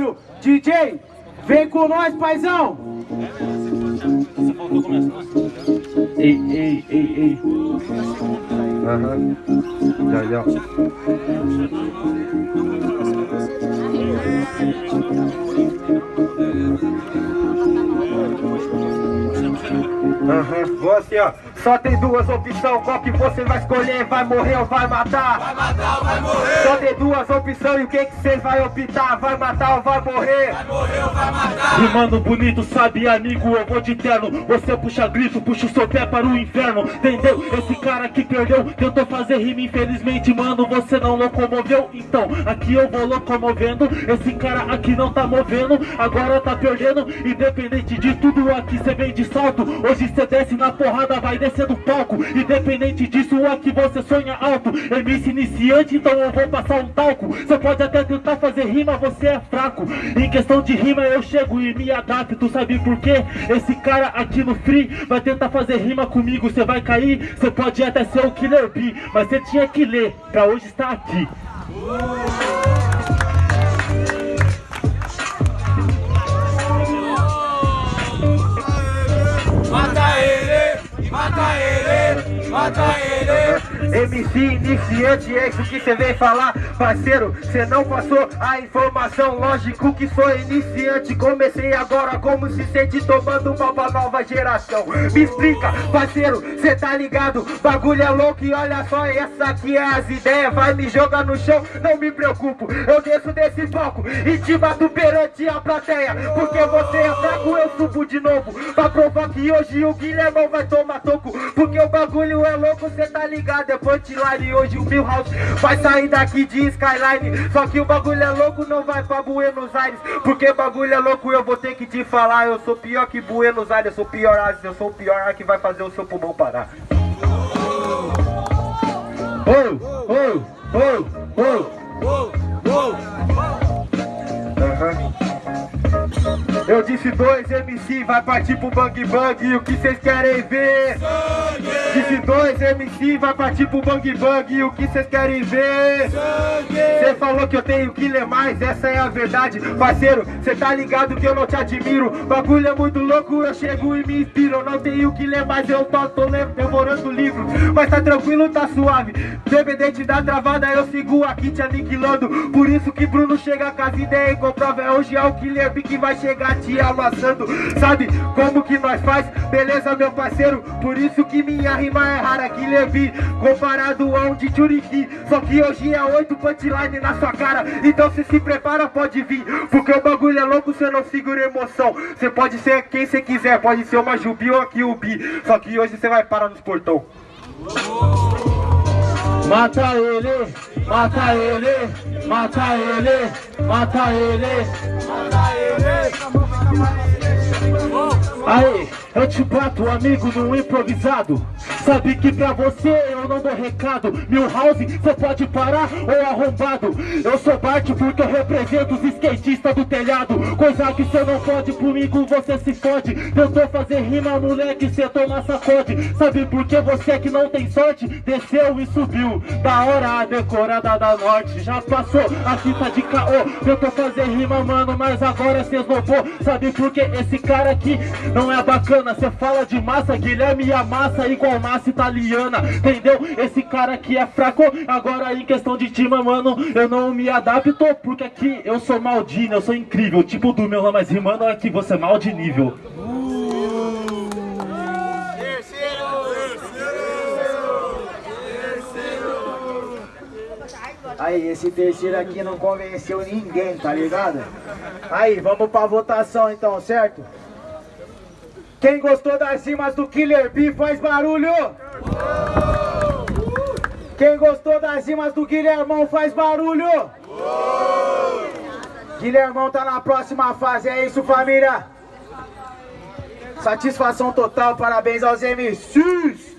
barulho. DJ, vem com nós, paizão. Você. Ei, ei, ei, ei. Aham. Já, já. Aham. Vou assim, ó. Só tem duas opções, qual que você vai escolher? Vai morrer ou vai matar? Vai matar ou vai morrer? Duas opções e o que que você vai optar? Vai matar ou vai morrer? Vai morrer ou vai matar? Rimando bonito, sabe amigo, eu vou de terno Você puxa grito, puxa o seu pé para o inferno Entendeu? Esse cara que perdeu Tentou fazer rima, infelizmente, mano Você não locomoveu, então Aqui eu vou locomovendo Esse cara aqui não tá movendo Agora tá perdendo Independente de tudo aqui cê vem de salto Hoje cê desce na porrada, vai descer do palco Independente disso, aqui você sonha alto MC iniciante, então eu vou passar um talco Cê pode até tentar fazer rima, você é fraco. Em questão de rima eu chego e me adapto. Sabe por quê? Esse cara aqui no free Vai tentar fazer rima comigo, cê vai cair Cê pode até ser o Killer B Mas cê tinha que ler, pra hoje estar aqui. Mata ele, mata ele, mata ele. MC iniciante, é isso que você vem falar Parceiro, você não passou a informação Lógico que sou iniciante. Comecei agora como se sente tomando uma pra nova geração. Me explica, parceiro, cê tá ligado? Bagulho é louco e olha só Essa aqui é as ideias. Vai me jogar no chão, não me preocupo. Eu desço desse palco e te bato perante a plateia. Porque você é fraco, eu subo de novo. Pra provar que hoje o Guilhermão vai tomar toco. Porque o bagulho é louco, cê tá ligado É punchline, hoje o Milhouse vai sair daqui de Skyline. Só que o bagulho é louco, não vai pra Buenos Aires. Porque bagulho é louco, eu vou ter que te falar. Eu sou pior que Buenos Aires, eu sou pior Ares Eu sou o pior que vai fazer o seu pulmão parar. Oh, oh, oh, oh disse dois MC, vai partir pro Bang Bang E o que vocês querem ver? Disse dois MC, vai partir pro Bang Bang E o que vocês querem ver? Cê falou que eu tenho que ler mais, essa é a verdade. Parceiro, cê tá ligado que eu não te admiro. Bagulho é muito louco, eu chego e me inspiro. Eu não tenho que ler mais, eu tô, tô devorando o livro. Mas tá tranquilo, tá suave. Dependente da travada, eu sigo aqui te aniquilando. Por isso que Bruno chega com as ideias comprova É hoje é o Killer B que vai chegar te amassando. Sabe como que nós faz? Beleza, meu parceiro? Por isso que minha rima é rara, Killer B Comparado a um de Churiqui Só que hoje é oito punchline na sua cara. Então se se prepara, pode vir. Porque o bagulho é louco, você não segura emoção. Você pode ser quem você quiser Pode ser uma Jubi ou aqui o Bi. Só que hoje você vai parar nos portão. Mata ele, mata ele, mata ele, mata ele Mata ele. Aí, eu te bato, amigo, num improvisado. Sabe que pra você eu não dou recado. Milhouse, você pode parar ou arrombado. Eu sou Bart porque eu represento os skatistas do telhado. Coisa que cê não pode, comigo você se fode. Tentou fazer rima, moleque, cê toma sacode. Sabe por que você que não tem sorte? Desceu e subiu, da hora a decorada da norte Já passou a fita de caô. Tentou fazer rima, mano, mas agora cê esnobou Sabe por que esse cara aqui não é bacana Cê fala de massa, Guilherme amassa igual massa italiana Entendeu? Esse cara aqui é fraco Agora em questão de time, mano Eu não me adapto porque aqui eu sou maldinho Eu sou incrível, tipo do meu mas rimando aqui você é mal de nível Aí, esse terceiro aqui não convenceu ninguém, tá ligado? Aí, vamos pra votação então, certo? Quem gostou das rimas do Killer B faz barulho! Quem gostou das rimas do Guilhermão faz barulho! Guilhermão tá na próxima fase, é isso família? Satisfação total, parabéns aos MCs!